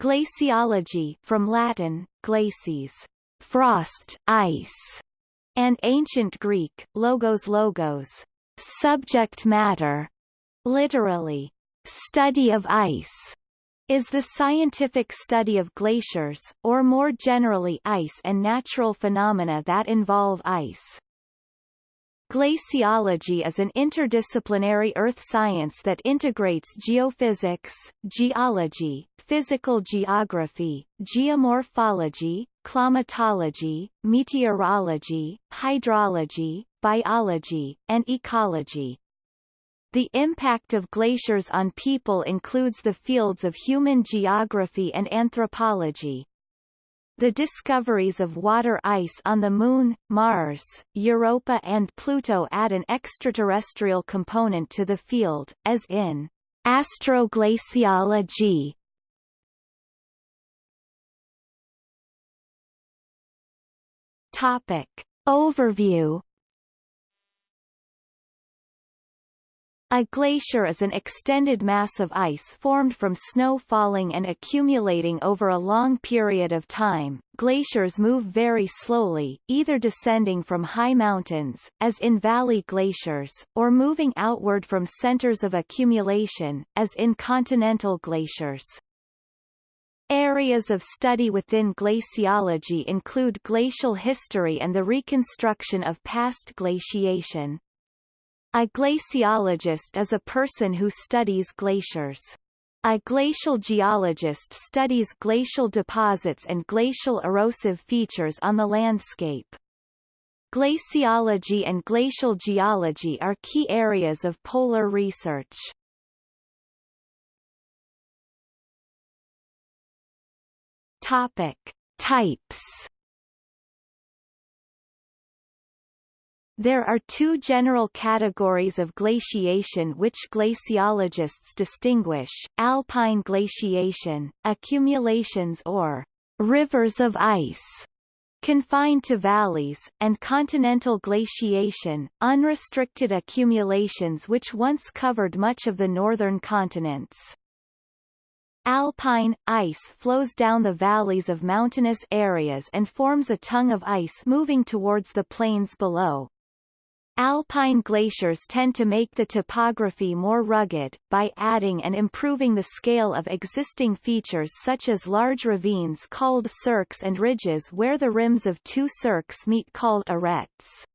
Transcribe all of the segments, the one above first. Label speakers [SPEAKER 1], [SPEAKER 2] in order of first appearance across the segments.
[SPEAKER 1] Glaciology from Latin, glacies, frost, ice, and ancient Greek, logos logos, subject matter, literally, study of ice, is the scientific study of glaciers, or more generally ice and natural phenomena that involve ice. Glaciology is an interdisciplinary earth science that integrates geophysics, geology, physical geography, geomorphology, climatology, meteorology, hydrology, biology, and ecology. The impact of glaciers on people includes the fields of human geography and anthropology. The discoveries of water ice on the Moon, Mars, Europa and Pluto add an extraterrestrial component to the field, as in astroglaciology. Topic. Overview A glacier is an extended mass of ice formed from snow falling and accumulating over a long period of time. Glaciers move very slowly, either descending from high mountains, as in valley glaciers, or moving outward from centers of accumulation, as in continental glaciers. Areas of study within glaciology include glacial history and the reconstruction of past glaciation. A glaciologist is a person who studies glaciers. A glacial geologist studies glacial deposits and glacial erosive features on the landscape. Glaciology and glacial geology are key areas of polar research. Topic. Types There are two general categories of glaciation which glaciologists distinguish, alpine glaciation, accumulations or rivers of ice, confined to valleys, and continental glaciation, unrestricted accumulations which once covered much of the northern continents. Alpine, ice flows down the valleys of mountainous areas and forms a tongue of ice moving towards the plains below. Alpine glaciers tend to make the topography more rugged, by adding and improving the scale of existing features such as large ravines called cirques and ridges where the rims of two cirques meet called arêtes.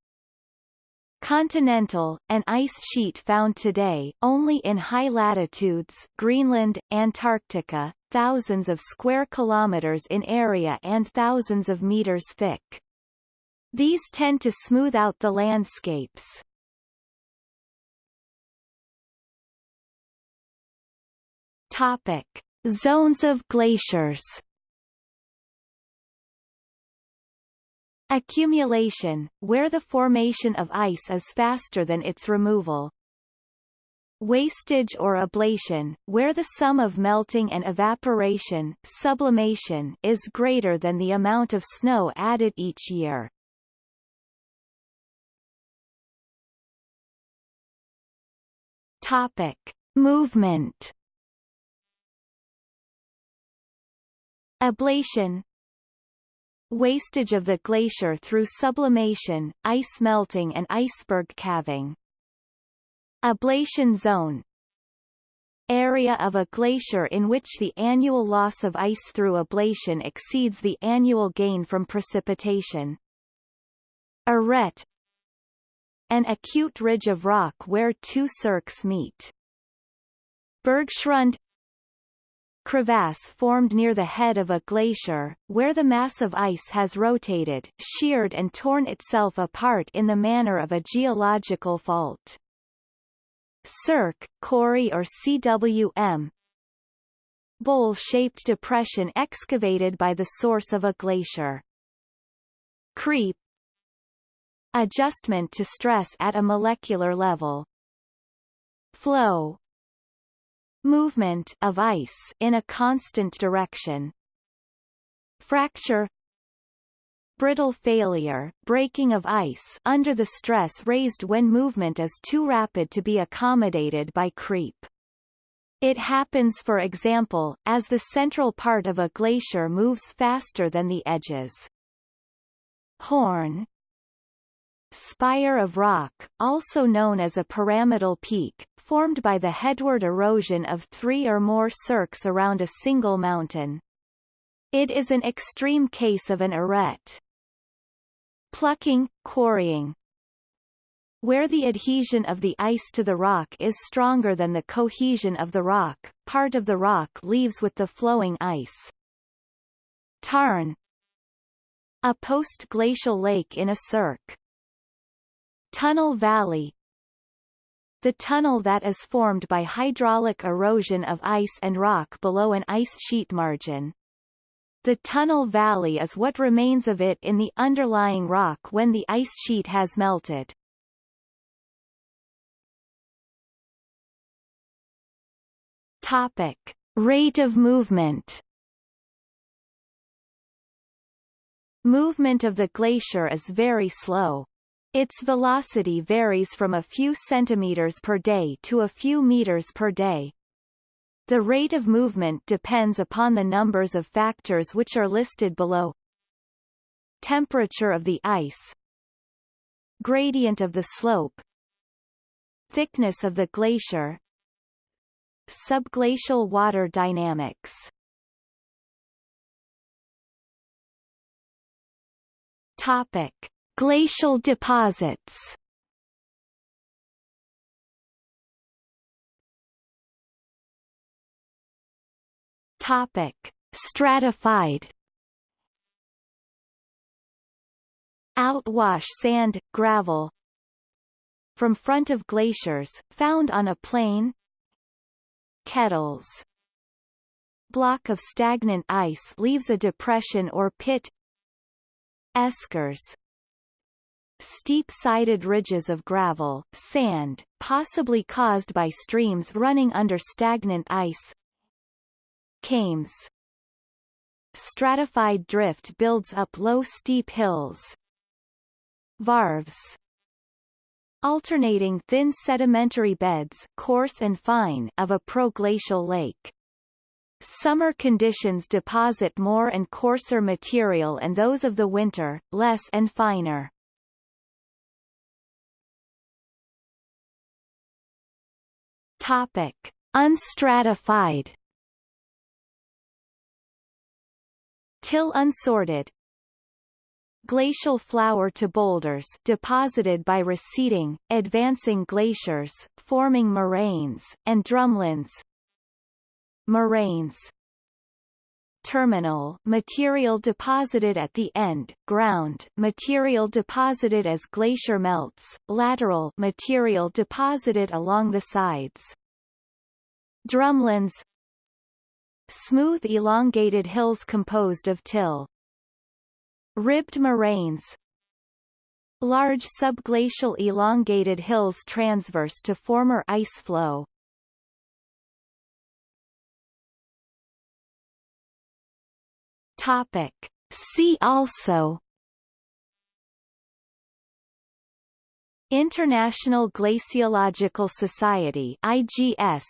[SPEAKER 1] Continental, an ice sheet found today, only in high latitudes Greenland, Antarctica, thousands of square kilometers in area and thousands of meters thick. These tend to smooth out the landscapes. Topic. Zones of glaciers Accumulation, where the formation of ice is faster than its removal. Wastage or ablation, where the sum of melting and evaporation sublimation is greater than the amount of snow added each year. Topic: Movement. Ablation Wastage of the glacier through sublimation, ice melting and iceberg calving. Ablation zone Area of a glacier in which the annual loss of ice through ablation exceeds the annual gain from precipitation. Arête an acute ridge of rock where two cirques meet. Bergschrund crevasse formed near the head of a glacier, where the mass of ice has rotated, sheared and torn itself apart in the manner of a geological fault. Cirque, Corrie or CWM Bowl-shaped depression excavated by the source of a glacier. Creep Adjustment to stress at a molecular level. Flow Movement of ice in a constant direction. Fracture brittle failure, breaking of ice under the stress raised when movement is too rapid to be accommodated by creep. It happens for example, as the central part of a glacier moves faster than the edges. Horn Spire of rock, also known as a pyramidal peak, formed by the headward erosion of three or more cirques around a single mountain. It is an extreme case of an arête. Plucking, quarrying, where the adhesion of the ice to the rock is stronger than the cohesion of the rock, part of the rock leaves with the flowing ice. Tarn A post-glacial lake in a cirque. Tunnel valley The tunnel that is formed by hydraulic erosion of ice and rock below an ice sheet margin. The tunnel valley is what remains of it in the underlying rock when the ice sheet has melted. Topic: Rate of movement. Movement of the glacier is very slow. Its velocity varies from a few centimeters per day to a few meters per day. The rate of movement depends upon the numbers of factors which are listed below. Temperature of the ice Gradient of the slope Thickness of the glacier Subglacial water dynamics Topic. Glacial deposits. Topic. Stratified. Outwash sand, gravel. From front of glaciers, found on a plain. Kettles. Block of stagnant ice leaves a depression or pit. Eskers Steep-sided ridges of gravel, sand, possibly caused by streams running under stagnant ice Kames Stratified drift builds up low steep hills Varves alternating thin sedimentary beds coarse and fine of a proglacial lake. Summer conditions deposit more and coarser material and those of the winter, less and finer. Topic. Unstratified. Till unsorted, glacial flour to boulders deposited by receding, advancing glaciers, forming moraines, and drumlins. Moraines terminal material deposited at the end, ground material deposited as glacier melts, lateral material deposited along the sides. Drumlins Smooth elongated hills composed of till, Ribbed moraines Large subglacial elongated hills transverse to former ice flow. Topic. See also International Glaciological Society IGS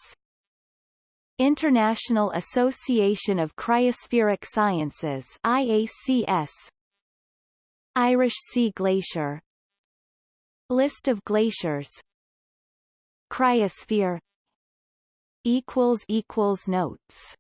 [SPEAKER 1] International Association of Cryospheric Sciences IACS Irish Sea Glacier. List of glaciers. Cryosphere. Equals equals Notes